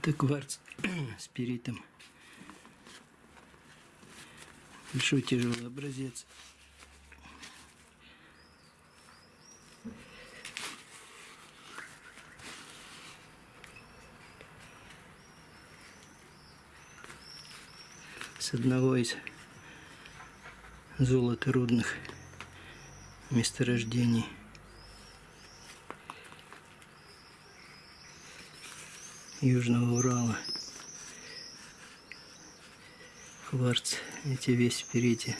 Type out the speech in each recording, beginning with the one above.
Это кварц с перитом. Большой тяжелый образец. С одного из золоторудных месторождений. Южного Урала. Кварц, эти весь впереди.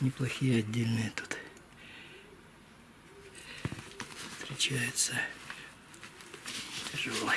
Неплохие отдельные тут встречаются. Тяжелый.